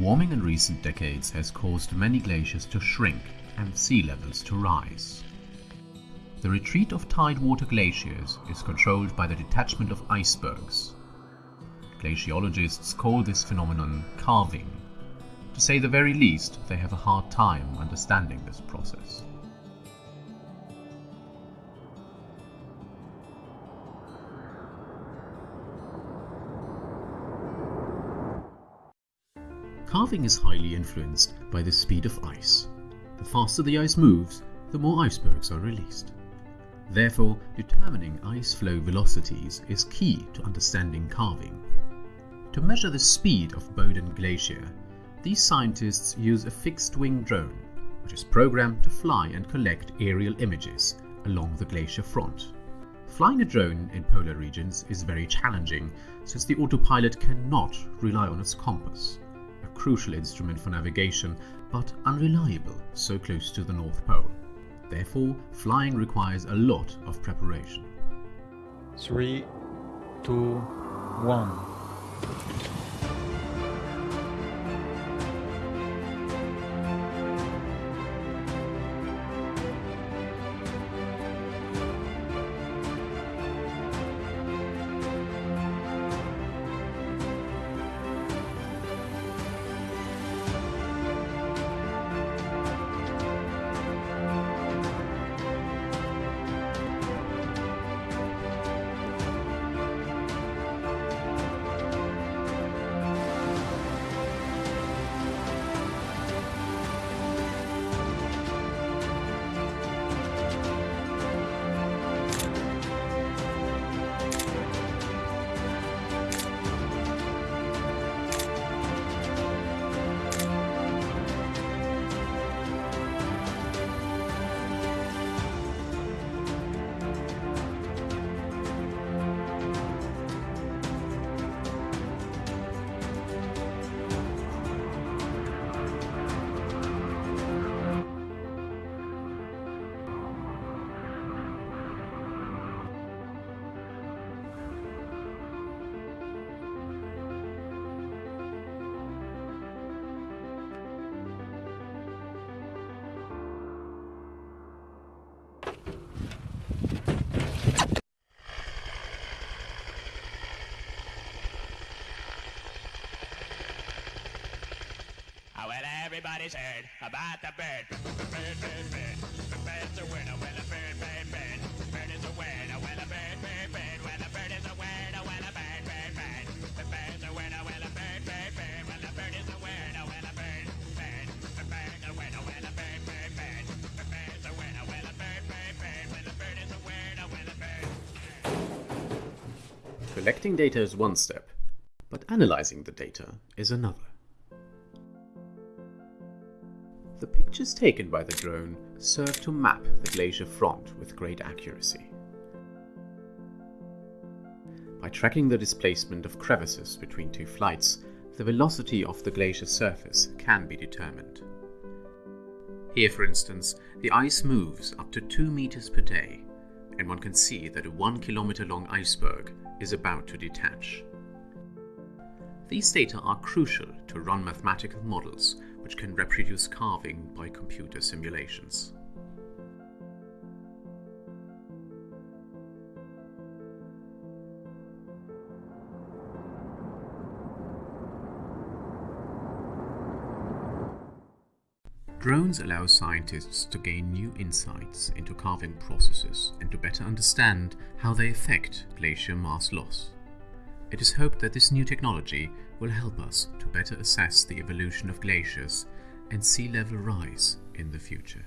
Warming in recent decades has caused many glaciers to shrink and sea levels to rise. The retreat of tidewater glaciers is controlled by the detachment of icebergs. Glaciologists call this phenomenon calving. To say the very least, they have a hard time understanding this process. Calving is highly influenced by the speed of ice. The faster the ice moves, the more icebergs are released. Therefore, determining ice flow velocities is key to understanding calving. To measure the speed of Bowdoin Glacier, these scientists use a fixed-wing drone, which is programmed to fly and collect aerial images along the glacier front. Flying a drone in polar regions is very challenging since the autopilot cannot rely on its compass crucial instrument for navigation, but unreliable so close to the North Pole. Therefore, flying requires a lot of preparation. Three, two, one. Everybody's heard about the bird. Bird, bird, bird. Bird's a a bird, bird, bird. Bird is a a bird, bird, bird. A bird is a a bird, bird, bird. The bird's a a bird, bird, bird. A bird is a a bird, bird. The a a bird, bird, bird. The bird's a a bird, bird, bird. A bird is a a bird. Collecting data is one step, but analyzing the data is another. The pictures taken by the drone serve to map the glacier front with great accuracy. By tracking the displacement of crevices between two flights, the velocity of the glacier surface can be determined. Here, for instance, the ice moves up to 2 meters per day, and one can see that a 1 kilometer long iceberg is about to detach. These data are crucial to run mathematical models which can reproduce calving by computer simulations. Drones allow scientists to gain new insights into calving processes and to better understand how they affect glacier mass loss. It is hoped that this new technology will help us to better assess the evolution of glaciers and sea level rise in the future.